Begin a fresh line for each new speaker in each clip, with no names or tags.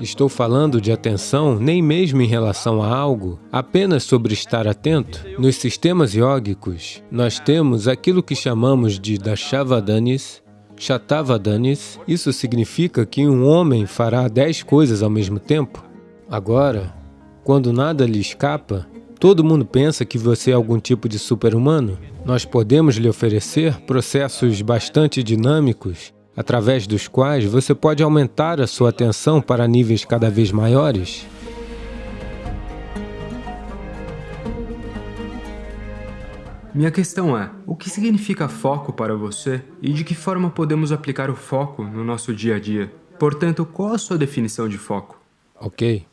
Estou falando de atenção nem mesmo em relação a algo, apenas sobre estar atento. Nos sistemas yógicos, nós temos aquilo que chamamos de Dashavadanis, Shatavadanis. Isso significa que um homem fará dez coisas ao mesmo tempo. Agora, quando nada lhe escapa, todo mundo pensa que você é algum tipo de super-humano. Nós podemos lhe oferecer processos bastante dinâmicos através dos quais você pode aumentar a sua atenção para níveis cada vez maiores.
Minha questão é, o que significa foco para você e de que forma podemos aplicar o foco no nosso dia a dia? Portanto, qual a sua definição de foco?
Ok.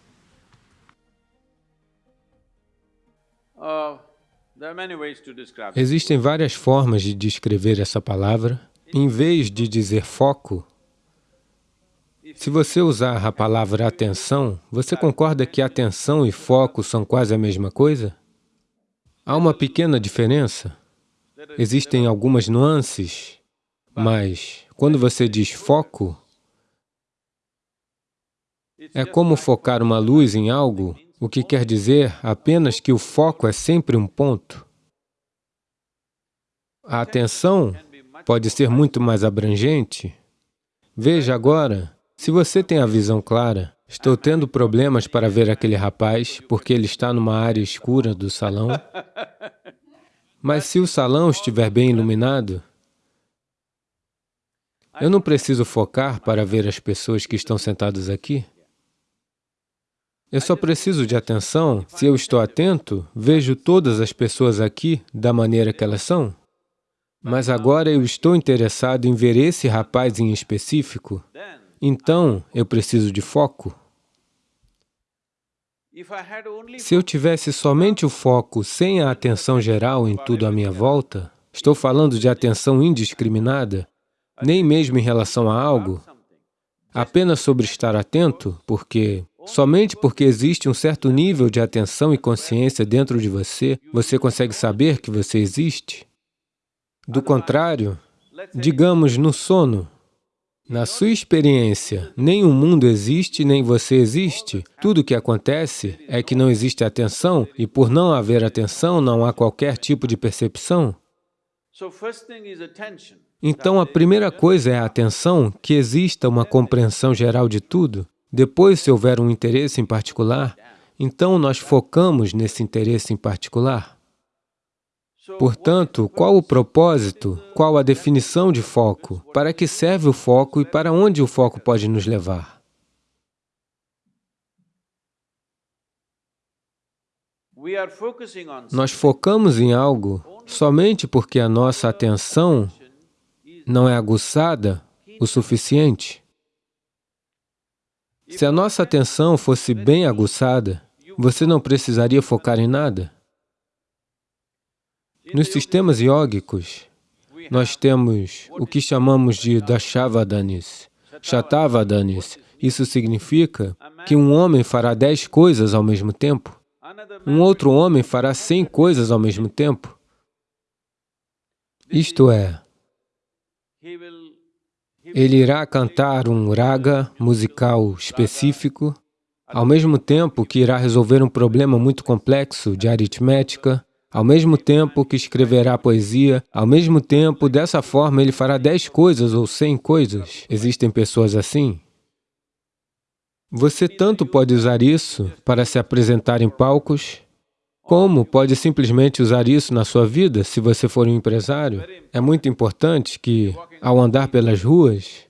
Existem várias formas de descrever essa palavra. Em vez de dizer foco, se você usar a palavra atenção, você concorda que atenção e foco são quase a mesma coisa? Há uma pequena diferença. Existem algumas nuances, mas quando você diz foco, é como focar uma luz em algo o que quer dizer apenas que o foco é sempre um ponto. A atenção pode ser muito mais abrangente. Veja agora, se você tem a visão clara, estou tendo problemas para ver aquele rapaz porque ele está numa área escura do salão, mas se o salão estiver bem iluminado, eu não preciso focar para ver as pessoas que estão sentadas aqui. Eu só preciso de atenção. Se eu estou atento, vejo todas as pessoas aqui da maneira que elas são. Mas agora eu estou interessado em ver esse rapaz em específico, então eu preciso de foco. Se eu tivesse somente o foco sem a atenção geral em tudo à minha volta, estou falando de atenção indiscriminada, nem mesmo em relação a algo, apenas sobre estar atento, porque Somente porque existe um certo nível de atenção e consciência dentro de você, você consegue saber que você existe. Do contrário, digamos no sono, na sua experiência, nem o mundo existe, nem você existe. Tudo o que acontece é que não existe atenção, e por não haver atenção, não há qualquer tipo de percepção. Então, a primeira coisa é a atenção, que exista uma compreensão geral de tudo. Depois, se houver um interesse em particular, então nós focamos nesse interesse em particular. Portanto, qual o propósito, qual a definição de foco, para que serve o foco e para onde o foco pode nos levar? Nós focamos em algo somente porque a nossa atenção não é aguçada o suficiente. Se a nossa atenção fosse bem aguçada, você não precisaria focar em nada. Nos sistemas yógicos, nós temos o que chamamos de Dashavadanis, Shatavadanis. Isso significa que um homem fará dez coisas ao mesmo tempo. Um outro homem fará cem coisas ao mesmo tempo. Isto é, ele irá cantar um raga musical específico, ao mesmo tempo que irá resolver um problema muito complexo de aritmética, ao mesmo tempo que escreverá poesia, ao mesmo tempo, dessa forma, ele fará dez coisas ou cem coisas. Existem pessoas assim? Você tanto pode usar isso para se apresentar em palcos, como pode simplesmente usar isso na sua vida se você for um empresário? É muito importante que, ao andar pelas ruas,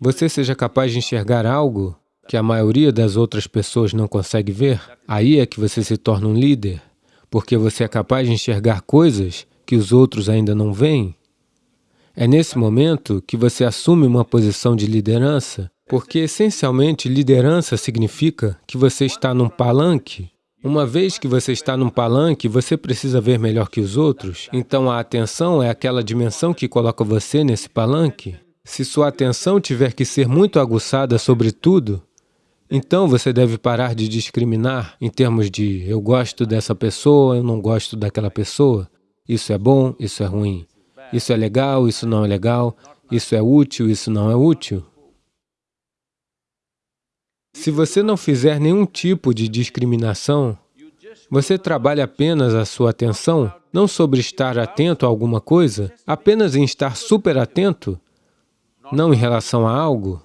você seja capaz de enxergar algo que a maioria das outras pessoas não consegue ver. Aí é que você se torna um líder, porque você é capaz de enxergar coisas que os outros ainda não veem. É nesse momento que você assume uma posição de liderança porque, essencialmente, liderança significa que você está num palanque. Uma vez que você está num palanque, você precisa ver melhor que os outros. Então, a atenção é aquela dimensão que coloca você nesse palanque. Se sua atenção tiver que ser muito aguçada sobre tudo, então você deve parar de discriminar em termos de eu gosto dessa pessoa, eu não gosto daquela pessoa, isso é bom, isso é ruim, isso é legal, isso não é legal, isso é útil, isso não é útil. Se você não fizer nenhum tipo de discriminação, você trabalha apenas a sua atenção, não sobre estar atento a alguma coisa, apenas em estar super atento, não em relação a algo.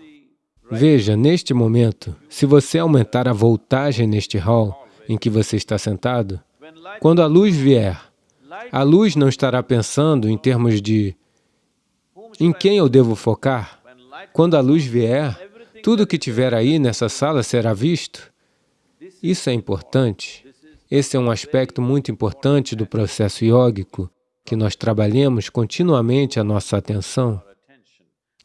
Veja, neste momento, se você aumentar a voltagem neste hall em que você está sentado, quando a luz vier, a luz não estará pensando em termos de em quem eu devo focar. Quando a luz vier, tudo que tiver aí nessa sala será visto. Isso é importante. Esse é um aspecto muito importante do processo yógico, que nós trabalhemos continuamente a nossa atenção,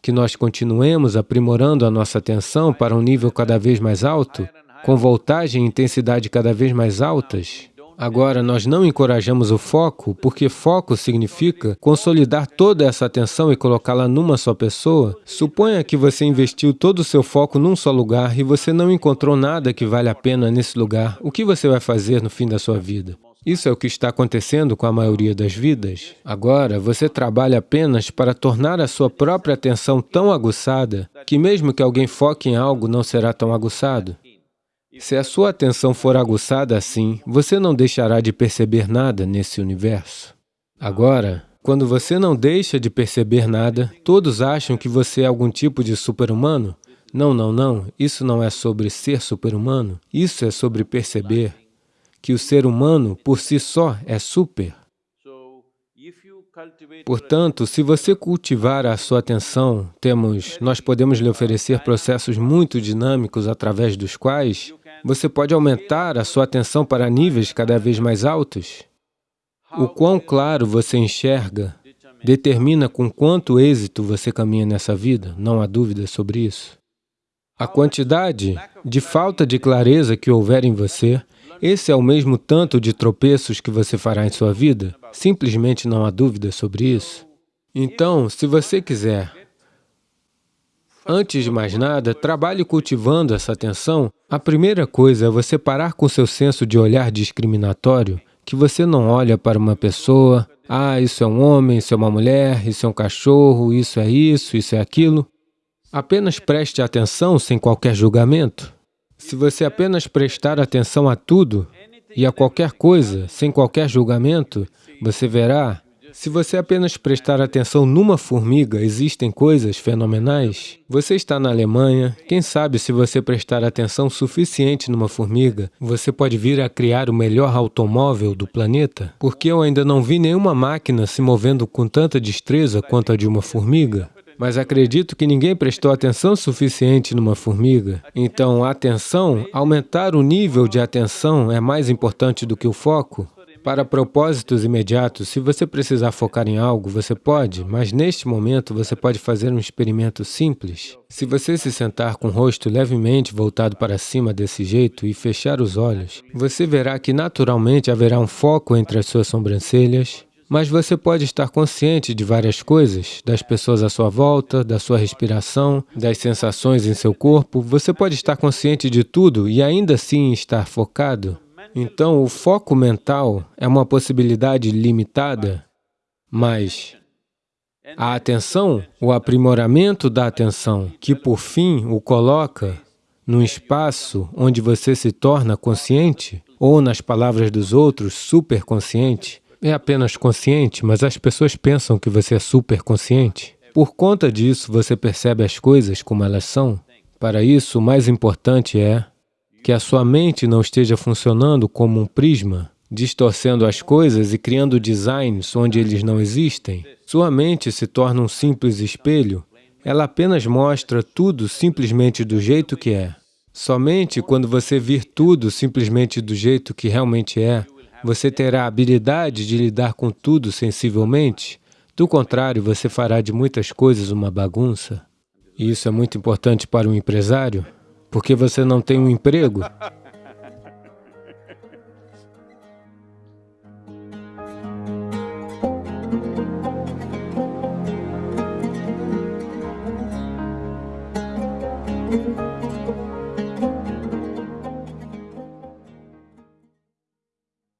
que nós continuemos aprimorando a nossa atenção para um nível cada vez mais alto, com voltagem e intensidade cada vez mais altas, Agora, nós não encorajamos o foco, porque foco significa consolidar toda essa atenção e colocá-la numa só pessoa. Suponha que você investiu todo o seu foco num só lugar e você não encontrou nada que vale a pena nesse lugar. O que você vai fazer no fim da sua vida? Isso é o que está acontecendo com a maioria das vidas. Agora, você trabalha apenas para tornar a sua própria atenção tão aguçada que mesmo que alguém foque em algo, não será tão aguçado. Se a sua atenção for aguçada assim, você não deixará de perceber nada nesse universo. Agora, quando você não deixa de perceber nada, todos acham que você é algum tipo de super-humano. Não, não, não, isso não é sobre ser super-humano, isso é sobre perceber que o ser humano, por si só, é super. Portanto, se você cultivar a sua atenção, temos, nós podemos lhe oferecer processos muito dinâmicos através dos quais você pode aumentar a sua atenção para níveis cada vez mais altos. O quão claro você enxerga determina com quanto êxito você caminha nessa vida, não há dúvida sobre isso. A quantidade de falta de clareza que houver em você, esse é o mesmo tanto de tropeços que você fará em sua vida? Simplesmente não há dúvida sobre isso. Então, se você quiser Antes de mais nada, trabalhe cultivando essa atenção. A primeira coisa é você parar com seu senso de olhar discriminatório, que você não olha para uma pessoa, ah, isso é um homem, isso é uma mulher, isso é um cachorro, isso é isso, isso é aquilo. Apenas preste atenção sem qualquer julgamento. Se você apenas prestar atenção a tudo e a qualquer coisa, sem qualquer julgamento, você verá se você apenas prestar atenção numa formiga, existem coisas fenomenais. Você está na Alemanha, quem sabe se você prestar atenção suficiente numa formiga, você pode vir a criar o melhor automóvel do planeta? Porque eu ainda não vi nenhuma máquina se movendo com tanta destreza quanto a de uma formiga. Mas acredito que ninguém prestou atenção suficiente numa formiga. Então, atenção, aumentar o nível de atenção é mais importante do que o foco. Para propósitos imediatos, se você precisar focar em algo, você pode, mas neste momento você pode fazer um experimento simples. Se você se sentar com o rosto levemente voltado para cima desse jeito e fechar os olhos, você verá que naturalmente haverá um foco entre as suas sobrancelhas, mas você pode estar consciente de várias coisas, das pessoas à sua volta, da sua respiração, das sensações em seu corpo. Você pode estar consciente de tudo e ainda assim estar focado. Então, o foco mental é uma possibilidade limitada, mas a atenção, o aprimoramento da atenção, que por fim o coloca num espaço onde você se torna consciente, ou nas palavras dos outros, superconsciente, é apenas consciente, mas as pessoas pensam que você é superconsciente. Por conta disso, você percebe as coisas como elas são. Para isso, o mais importante é que a sua mente não esteja funcionando como um prisma, distorcendo as coisas e criando designs onde eles não existem. Sua mente se torna um simples espelho, ela apenas mostra tudo simplesmente do jeito que é. Somente quando você vir tudo simplesmente do jeito que realmente é, você terá a habilidade de lidar com tudo sensivelmente. Do contrário, você fará de muitas coisas uma bagunça. E isso é muito importante para um empresário, porque você não tem um emprego.